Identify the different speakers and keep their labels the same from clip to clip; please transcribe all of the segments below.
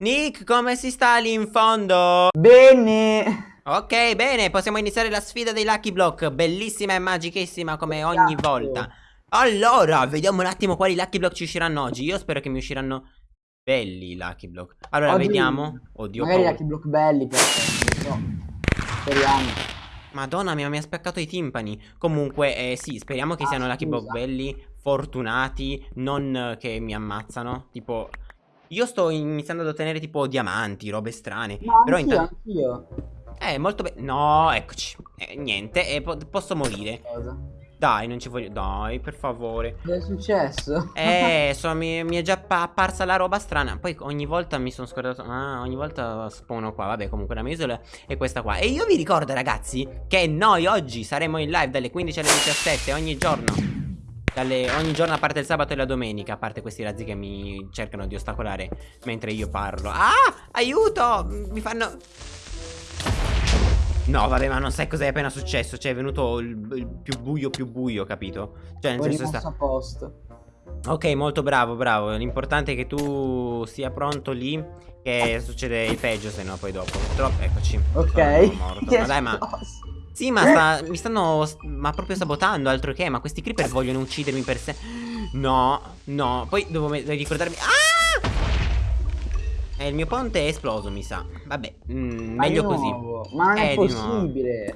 Speaker 1: Nick, come si sta lì in fondo?
Speaker 2: Bene.
Speaker 1: Ok, bene, possiamo iniziare la sfida dei Lucky Block. Bellissima e magichissima come ogni
Speaker 2: Esatto.
Speaker 1: volta. Allora, vediamo un attimo quali Lucky Block ci usciranno oggi. Io spero che mi usciranno belli i Lucky Block. Allora,
Speaker 2: Oggi
Speaker 1: vediamo. Oddio,
Speaker 2: Magari
Speaker 1: paura.
Speaker 2: Lucky Block belli non so. Speriamo.
Speaker 1: Madonna mia, mi ha spaccato i timpani. Comunque, eh, sì, speriamo che
Speaker 2: Ah,
Speaker 1: siano Lucky Block
Speaker 2: scusa.
Speaker 1: belli, fortunati, non eh, che mi ammazzano. Tipo, io sto iniziando ad ottenere tipo diamanti, robe strane.
Speaker 2: Ma
Speaker 1: Però
Speaker 2: anch'io,
Speaker 1: intanto...
Speaker 2: anch'io.
Speaker 1: Eh, molto bene. No, eccoci. Eh, niente, eh, po- posso morire.
Speaker 2: Cosa?
Speaker 1: Dai, non ci voglio. Dai, per favore.
Speaker 2: Cosa è successo?
Speaker 1: Eh, so, mi, mi è già pa- apparsa la roba strana. Poi ogni volta mi sono scordato. Ah, ogni volta spawno qua. Vabbè, comunque la mia isola è questa qua. E io vi ricordo, ragazzi, che noi oggi saremo in live dalle 15 alle 17 ogni giorno. Dalle- ogni giorno a parte il sabato e la domenica. A parte questi razzi che mi cercano di ostacolare mentre io parlo. Ah, aiuto! Mi fanno. No, vabbè, ma non sai cosa è appena successo. Cioè, è venuto il, il più buio, più buio, capito? Cioè, nel
Speaker 2: Ho
Speaker 1: senso sta.
Speaker 2: a posto.
Speaker 1: Ok, molto bravo, bravo. L'importante è che tu sia pronto lì. Che succede il peggio, se no poi dopo. Troppo, eccoci.
Speaker 2: Ok.
Speaker 1: Sono morto. Ma dai, ma. Sì, ma sta- mi stanno. Ma proprio sabotando, altro che. Ma questi creeper vogliono uccidermi per sé. No, no. Poi devo ricordarmi. Ah! Eh, il mio ponte è esploso, mi sa. Vabbè, mm,
Speaker 2: Ma
Speaker 1: meglio così.
Speaker 2: Ma
Speaker 1: Eh,
Speaker 2: è
Speaker 1: di
Speaker 2: possibile.
Speaker 1: Eh.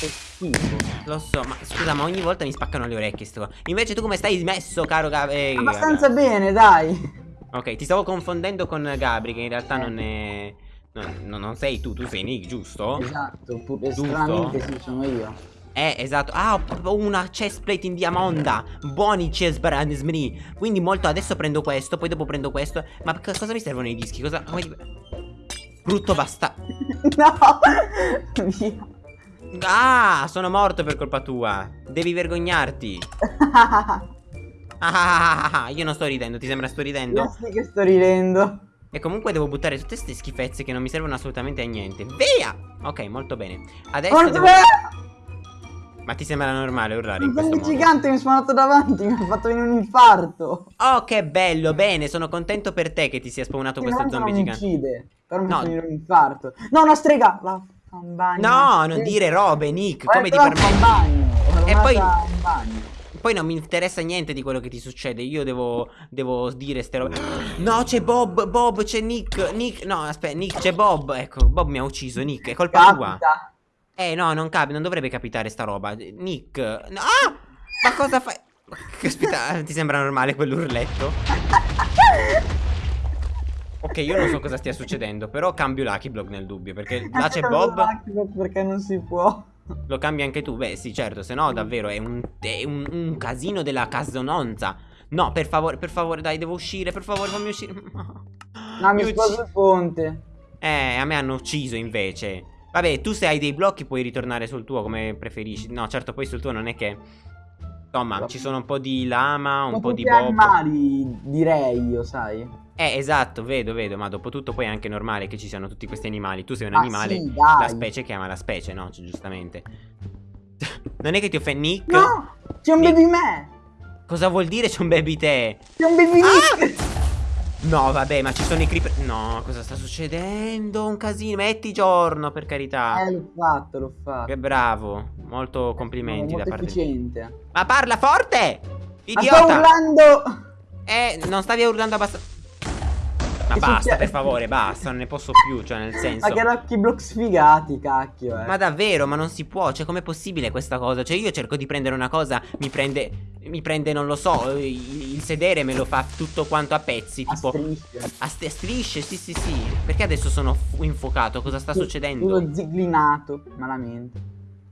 Speaker 2: Che schifo.
Speaker 1: Lo so, ma scusa, ma ogni volta mi spaccano le orecchie. Sto... Invece tu come stai messo, caro Gab- eh,
Speaker 2: Abbastanza
Speaker 1: Gabri?
Speaker 2: bene, dai.
Speaker 1: Ok, ti stavo confondendo con Gabri, che in realtà non è. Non, non- sei tu, tu sei Nick, giusto?
Speaker 2: Esatto,
Speaker 1: Giusto?
Speaker 2: stranamente sì, sono io.
Speaker 1: Eh, esatto. Ah, ho una chestplate in diamonda. Buoni chestplate. Quindi molto adesso prendo questo, poi dopo prendo questo. Ma cosa mi servono i dischi? Cosa. Brutto basta.
Speaker 2: no! Via.
Speaker 1: Ah, sono morto per colpa tua. Devi vergognarti. Ah, ah, ah, ah, io non sto ridendo, ti sembra sto ridendo?
Speaker 2: Io sì che sto ridendo.
Speaker 1: E comunque devo buttare tutte queste schifezze che non mi servono assolutamente a niente. Via! Ok, molto bene. Adesso
Speaker 2: Guarda,
Speaker 1: devo... Ma ti sembra normale urlare in
Speaker 2: un
Speaker 1: questo
Speaker 2: zombie
Speaker 1: modo?
Speaker 2: gigante mi è spawnato davanti, mi ha fatto venire un infarto.
Speaker 1: Oh, che bello, bene, sono contento per te che ti sia spawnato questo zombie
Speaker 2: non mi
Speaker 1: gigante.
Speaker 2: uccide, però mi
Speaker 1: No.
Speaker 2: fa venire un infarto. No, una strega! Un bagno.
Speaker 1: No, non dire robe, Nick,
Speaker 2: Ho
Speaker 1: come ti
Speaker 2: un
Speaker 1: permetti? E poi-. Poi non mi interessa niente di quello che ti succede. Io devo, devo dire ste robe. No, c'è Bob, Bob, c'è Nick. Nick, no, aspetta, Nick, c'è Bob. Ecco, Bob mi ha ucciso. Nick, è colpa tua.
Speaker 2: Capita.
Speaker 1: Eh, no, non capi, non dovrebbe capitare sta roba. Nick, no, ah! Ma cosa fai? Caspita, ti sembra normale quell'urletto? Ok, io non so cosa stia succedendo, però cambio Lucky Block nel dubbio, perché là c'è Bob,
Speaker 2: Perché non si può.
Speaker 1: Lo cambi anche tu? Beh, sì, certo, se no davvero è un, è un, un casino della casononza. No, per favore, per favore, dai, devo uscire, per favore, fammi uscire.
Speaker 2: No, mi
Speaker 1: ucci-
Speaker 2: sposo il ponte.
Speaker 1: Eh, a me hanno ucciso invece. Vabbè, tu se hai dei blocchi puoi ritornare sul tuo come preferisci. No, certo, poi sul tuo non è che... Insomma, ci sono un po' di lama, un
Speaker 2: Ma
Speaker 1: po' di bob.
Speaker 2: animali, direi io, sai.
Speaker 1: Eh, esatto, vedo, vedo, ma dopo tutto poi è anche normale che ci siano tutti questi animali. Tu sei un
Speaker 2: Ah,
Speaker 1: animale,
Speaker 2: sì,
Speaker 1: la specie che ama la specie, no? Cioè, giustamente. non è che ti offendi, Nick?
Speaker 2: No! C'è un baby me!
Speaker 1: Cosa vuol dire c'è un baby te?
Speaker 2: C'è un baby
Speaker 1: Ah! No, vabbè, ma ci sono i creeper. No, cosa sta succedendo? Un casino. Metti giorno, per carità.
Speaker 2: Eh, l'ho fatto, l'ho fatto.
Speaker 1: Che bravo. Molto complimenti
Speaker 2: Sono
Speaker 1: da
Speaker 2: molto
Speaker 1: parte
Speaker 2: efficiente.
Speaker 1: Ma parla forte!
Speaker 2: Ma sto
Speaker 1: Idiota!
Speaker 2: urlando!
Speaker 1: Eh, non stavi urlando abbastanza. Ma
Speaker 2: Che
Speaker 1: basta, per favore, basta, non ne posso più, cioè nel senso.
Speaker 2: Ma che Lucky Block sfigati, cacchio, eh.
Speaker 1: Ma davvero, ma non si può, cioè com'è possibile questa cosa? Cioè io cerco di prendere una cosa, mi prende, mi prende, non lo so, il, il sedere me lo fa tutto quanto a pezzi,
Speaker 2: A
Speaker 1: tipo
Speaker 2: strisce.
Speaker 1: a st- strisce, sì sì sì. Perché adesso sono fu- infuocato? Cosa sta succedendo?
Speaker 2: Tutto ziglinato, malamente.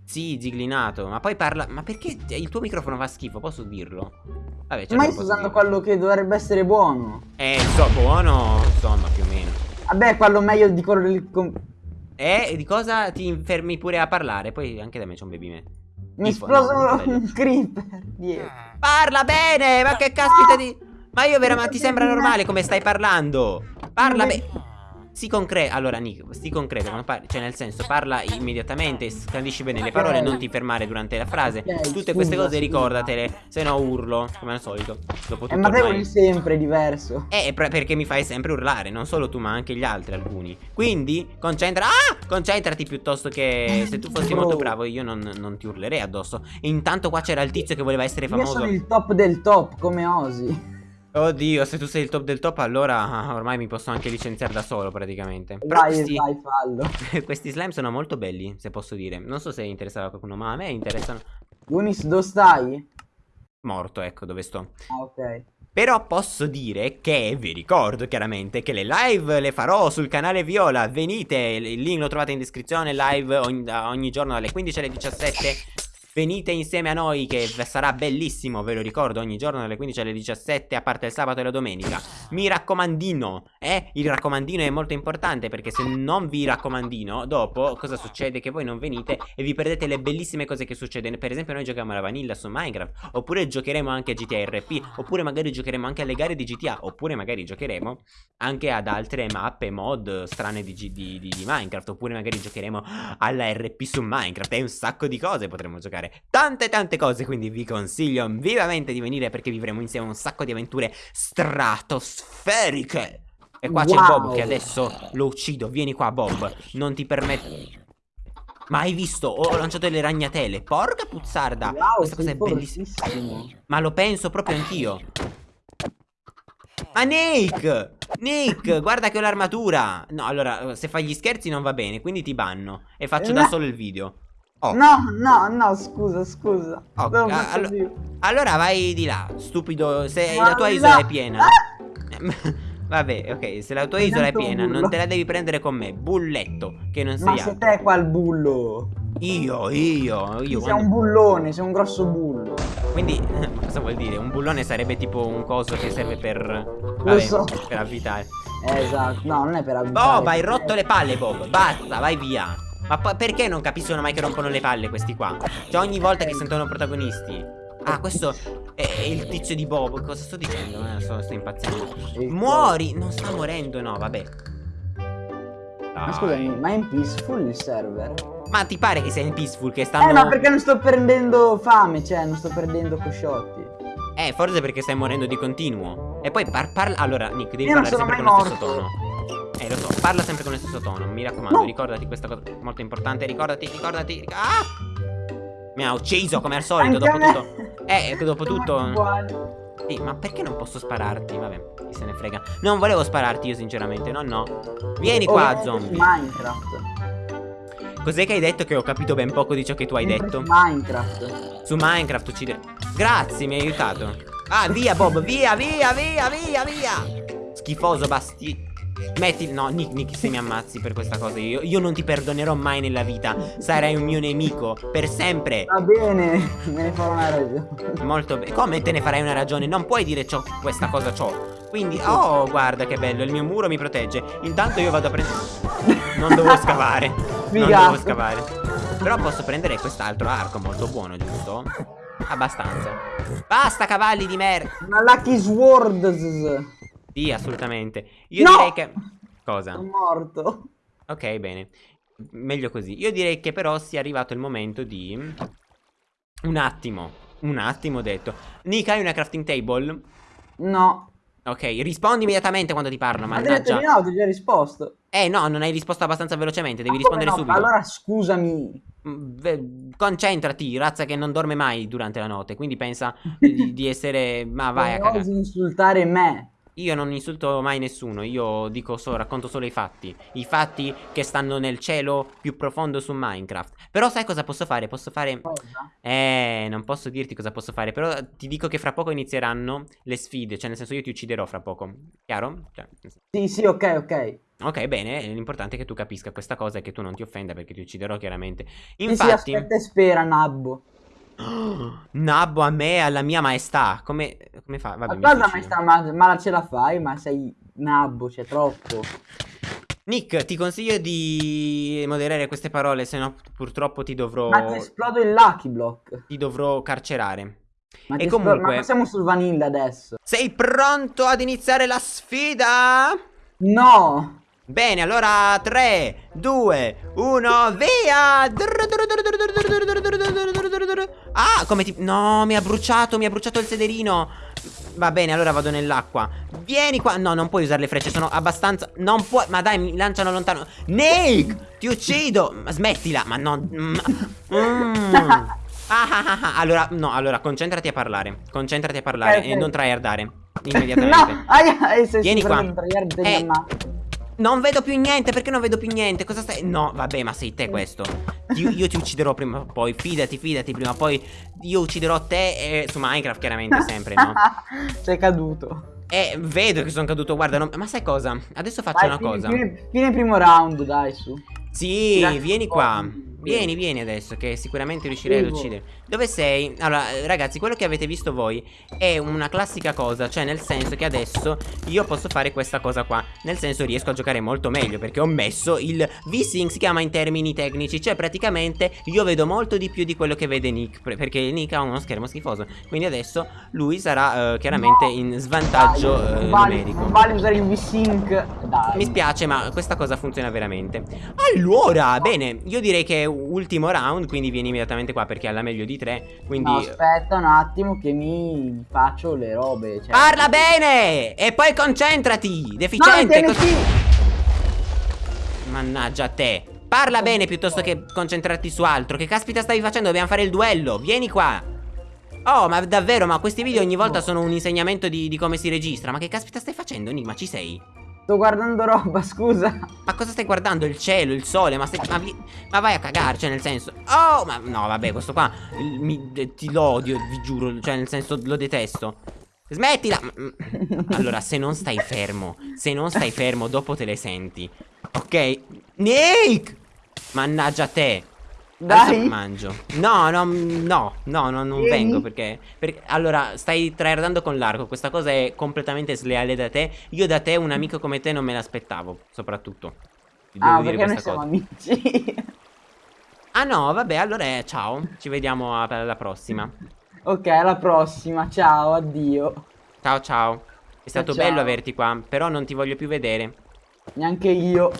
Speaker 1: Sì, ziglinato, ma poi parla, ma perché il tuo microfono fa schifo, posso dirlo? Vabbè, certo
Speaker 2: Ma sto usando quello che dovrebbe essere buono.
Speaker 1: Eh, so, buono, insomma, più o meno.
Speaker 2: Vabbè, quello meglio di quello del...
Speaker 1: Eh, di cosa ti fermi pure a parlare? Poi anche da me c'è un baby me.
Speaker 2: Mi esploso
Speaker 1: no,
Speaker 2: un creeper dietro.
Speaker 1: Parla bene, ma che caspita di... Ma io veramente ti sembra normale come stai parlando? Parla bene. Si concreto. Allora, Nick, si parli, cioè, nel senso, parla immediatamente, scandisci bene le parole, non ti fermare durante la frase. Tutte queste cose ricordatele, se no urlo, come al solito. Dopo
Speaker 2: Eh,
Speaker 1: tutto
Speaker 2: ma te vuoi sempre diverso.
Speaker 1: Eh, per- perché mi fai sempre urlare, non solo tu, ma anche gli altri, alcuni. Quindi, concentra. Ah! Concentrati piuttosto che. Se tu fossi
Speaker 2: Bro.
Speaker 1: molto bravo, io non, non ti urlerei addosso. Intanto qua c'era il tizio che voleva essere
Speaker 2: Io
Speaker 1: famoso.
Speaker 2: sono il top del top, come Osi.
Speaker 1: Oddio, se tu sei il top del top, allora ormai mi posso anche licenziare da solo, praticamente. Però
Speaker 2: Vai,
Speaker 1: questi,
Speaker 2: vai, fallo.
Speaker 1: questi slime sono molto belli, se posso dire. Non so se interessava a qualcuno, ma a me interessano.
Speaker 2: Unis, dove stai?
Speaker 1: Morto, ecco dove sto.
Speaker 2: Ah, ok.
Speaker 1: Però posso dire che vi ricordo chiaramente che le live le farò sul canale Viola. Venite, il link lo trovate in descrizione. Live ogni, ogni giorno dalle 15 alle 17. Venite insieme a noi che sarà bellissimo, ve lo ricordo, ogni giorno dalle 15 alle 17, a parte il sabato e la domenica. Mi raccomandino, eh? Il raccomandino è molto importante perché se non vi raccomandino, dopo cosa succede? Che voi non venite e vi perdete le bellissime cose che succedono. Per esempio noi giochiamo alla vanilla su Minecraft, oppure giocheremo anche a GTA RP, oppure magari giocheremo anche alle gare di GTA, oppure magari giocheremo anche ad altre mappe, mod strane di, di- di- di Minecraft, oppure magari giocheremo alla RP su Minecraft e un sacco di cose potremo giocare. Tante tante cose, quindi vi consiglio vivamente di venire perché vivremo insieme un sacco di avventure stratosferiche. E qua c'è
Speaker 2: Wow.
Speaker 1: Bob che adesso lo uccido. Vieni qua Bob, non ti permetto... Ma hai visto? Ho lanciato le ragnatele. Porca puzzarda.
Speaker 2: Wow,
Speaker 1: Questa cosa è bellissima. Ma lo penso proprio anch'io. Ma Nick! Nick, guarda che ho l'armatura. No, allora, se fai gli scherzi non va bene, quindi ti banno. E faccio da solo il video. Oh.
Speaker 2: No, no, no, scusa, scusa.
Speaker 1: Oh, allo-
Speaker 2: più.
Speaker 1: Allora vai di là, stupido. Se
Speaker 2: Ma
Speaker 1: la tua isola è piena.
Speaker 2: Ah!
Speaker 1: Vabbè, ok, se la tua isola è piena, non te la devi prendere con me. Bulletto, che non
Speaker 2: Ma
Speaker 1: sei
Speaker 2: sei
Speaker 1: altro.
Speaker 2: te qua il bullo.
Speaker 1: Io, io, io.
Speaker 2: sei
Speaker 1: quando-
Speaker 2: un bullone, sei un grosso bullo.
Speaker 1: Quindi, cosa vuol dire? Un bullone sarebbe tipo un coso che serve per. Vabbè,
Speaker 2: so.
Speaker 1: per avvitare.
Speaker 2: Eh, esatto, no, non è per abitare.
Speaker 1: Bob, hai rotto le palle, Bob. Basta, vai via. Ma perché non capiscono mai che rompono le palle questi qua? Cioè, ogni volta che sentono protagonisti. Ah, questo è il tizio di Bob. Cosa sto dicendo? Eh, sto, sto impazzendo. Muori! Non sta morendo, no, vabbè.
Speaker 2: Ma
Speaker 1: Dai.
Speaker 2: scusami, ma è in peaceful il server?
Speaker 1: Ma ti pare che sia in peaceful che stanno.
Speaker 2: Eh, ma perché non sto prendendo fame, cioè, non sto perdendo cosciotti.
Speaker 1: Eh, forse perché stai morendo di continuo. E poi par- parla. Allora, Nick, devi
Speaker 2: Io
Speaker 1: parlare sempre con lo stesso
Speaker 2: morto.
Speaker 1: tono. Eh, lo so, parla sempre con lo stesso tono. Mi raccomando,
Speaker 2: No.
Speaker 1: ricordati questa cosa molto importante. Ricordati, ricordati. ric- ah! Mi ha ucciso come al solito.
Speaker 2: Anche
Speaker 1: Dopo tutto. Eh, dopo tutto. Sì, ma perché non posso spararti? Vabbè, chi se ne frega. Non volevo spararti io, sinceramente. No, no. Vieni
Speaker 2: Oh,
Speaker 1: qua, zombie.
Speaker 2: Minecraft.
Speaker 1: Cos'è che hai detto? Che ho capito ben poco di ciò che tu hai
Speaker 2: Sempre
Speaker 1: detto.
Speaker 2: su Minecraft.
Speaker 1: Su Minecraft uccidere. Grazie, mi hai aiutato. Ah, via, Bob, via, via, via, via, via. Schifoso, basti. Metti. No, Nick, Nick, se mi ammazzi per questa cosa, io, io non ti perdonerò mai nella vita. Sarai un mio nemico. Per sempre.
Speaker 2: Va bene, me ne farò una ragione.
Speaker 1: Molto bene. Come te ne farai una ragione? Non puoi dire ciò, questa cosa ciò. Quindi, oh, guarda che bello, il mio muro mi protegge. Intanto io vado a prendere. Non devo scavare. Non devo scavare. Però posso prendere quest'altro arco molto buono, giusto? Abbastanza. Basta, cavalli di merda.
Speaker 2: Una Lucky Sword.
Speaker 1: Sì, assolutamente. Io
Speaker 2: No!
Speaker 1: direi che. Cosa?
Speaker 2: Sono morto.
Speaker 1: Ok, bene. Meglio così. Io direi che però sia arrivato il momento di. Un attimo. Un attimo detto. Nick, hai una crafting table?
Speaker 2: No.
Speaker 1: Ok, rispondi immediatamente quando ti parlo,
Speaker 2: Ma hai detto no, ti ho già risposto.
Speaker 1: Eh no, non hai risposto abbastanza velocemente, devi
Speaker 2: Ma come
Speaker 1: rispondere
Speaker 2: no?
Speaker 1: subito.
Speaker 2: Allora scusami.
Speaker 1: Mm, Concentrati, razza che non dorme mai durante la notte, quindi pensa di, di essere... Ma vai a
Speaker 2: Non
Speaker 1: cagare.
Speaker 2: osi insultare me.
Speaker 1: Io non insulto mai nessuno, io dico solo, racconto solo i fatti. I fatti che stanno nel cielo più profondo su Minecraft. Però sai cosa posso fare? Posso fare...
Speaker 2: Cosa?
Speaker 1: Eh, non posso dirti cosa posso fare, però ti dico che fra poco inizieranno le sfide, cioè nel senso io ti ucciderò fra poco. Chiaro? Cioè,
Speaker 2: Sì, sì, ok, ok.
Speaker 1: Ok, bene, l'importante è che tu capisca questa cosa e che tu non ti offenda perché ti ucciderò chiaramente.
Speaker 2: Sì, sì,
Speaker 1: Infatti,
Speaker 2: aspetta e spera, Nabbo.
Speaker 1: Nabbo a me, alla mia maestà. Come, come fa? Vabbè,
Speaker 2: Ma cosa sta, ma, ma ce la fai? Ma sei Nabbo, c'è troppo.
Speaker 1: Nick, ti consiglio di moderare queste parole, se no purtroppo ti dovrò,
Speaker 2: Ma ti esplodo il Lucky Block.
Speaker 1: ti dovrò carcerare.
Speaker 2: Ma,
Speaker 1: E comunque-
Speaker 2: ma siamo sul vanilla adesso.
Speaker 1: Sei pronto ad iniziare la sfida?
Speaker 2: No!
Speaker 1: Bene, allora 3, 2, 1, via! Ah, come ti... No, mi ha bruciato, mi ha bruciato il sederino. Va bene, allora vado nell'acqua. Vieni qua. No, non puoi usare le frecce, sono abbastanza... Non puoi... Ma dai, mi lanciano lontano. Nick, ti uccido. Ma smettila, ma no... Mm. Ah, ah, ah, ah, allora, no, allora, concentrati a parlare. Concentrati a parlare okay, e non tryhardare. Immediatamente.
Speaker 2: no, sei
Speaker 1: Vieni qua. Eh, non vedo più niente, perché non vedo più niente? Cosa stai... No, vabbè, ma sei te questo. Io, io ti ucciderò prima o poi. Fidati, fidati, prima o poi Io ucciderò te e su Minecraft chiaramente sempre, no?
Speaker 2: sei caduto.
Speaker 1: Eh, vedo che sono caduto, guarda non... Ma sai cosa? Adesso faccio
Speaker 2: Vai,
Speaker 1: una
Speaker 2: fine,
Speaker 1: cosa.
Speaker 2: Fine, fine primo round, dai, su.
Speaker 1: Sì, Grazie vieni qua. Vieni, vieni adesso che sicuramente riuscirei ad uccidere Dove sei? Allora, ragazzi, quello che avete visto voi È una classica cosa Cioè, nel senso che adesso io posso fare questa cosa qua. Nel senso riesco a giocare molto meglio Perché ho messo il V-Sync Si chiama in termini tecnici. Cioè, praticamente io vedo molto di più di quello che vede Nick Perché Nick ha uno schermo schifoso. Quindi adesso lui sarà uh, chiaramente no. in svantaggio uh, non vale, numerico.
Speaker 2: Non vale usare il V-Sync
Speaker 1: Mi spiace, ma questa cosa funziona veramente. Allora, bene Io direi che ultimo round Quindi vieni immediatamente qua perché alla meglio di tre Quindi no,
Speaker 2: aspetta un attimo che mi faccio le robe cioè...
Speaker 1: Parla bene! E poi concentrati Deficiente no, Mannaggia a te. Parla bene piuttosto che concentrarti su altro. Che caspita stavi facendo? Dobbiamo fare il duello. Vieni qua. Oh ma davvero? Ma questi video ogni volta sono un insegnamento di, di come si registra. Ma che caspita stai facendo Enigma? Ci sei?
Speaker 2: Sto guardando roba, scusa.
Speaker 1: Ma cosa stai guardando? Il cielo, il sole, ma, stai, ma, vi, ma vai a cagare, cioè nel senso... Oh, ma no, vabbè, questo qua mi, ti lo odio, vi giuro, cioè nel senso lo detesto. Smettila! Allora, se non stai fermo, se non stai fermo, dopo te le senti. Ok? Nick! Mannaggia te.
Speaker 2: Dai.
Speaker 1: mangio. No, no, no, no, no non Vieni. vengo perché, perché, Allora, stai tryhardando con l'arco. Questa cosa è completamente sleale da te. Io da te, un amico come te, non me l'aspettavo. Soprattutto.
Speaker 2: Ti devo ah, dire questa cosa. amici.
Speaker 1: ah, no, vabbè, allora eh, ciao. Ci vediamo alla prossima.
Speaker 2: Ok, alla prossima. Ciao, addio.
Speaker 1: Ciao, ciao. È stato ciao. bello averti qua, però non ti voglio più vedere.
Speaker 2: Neanche io.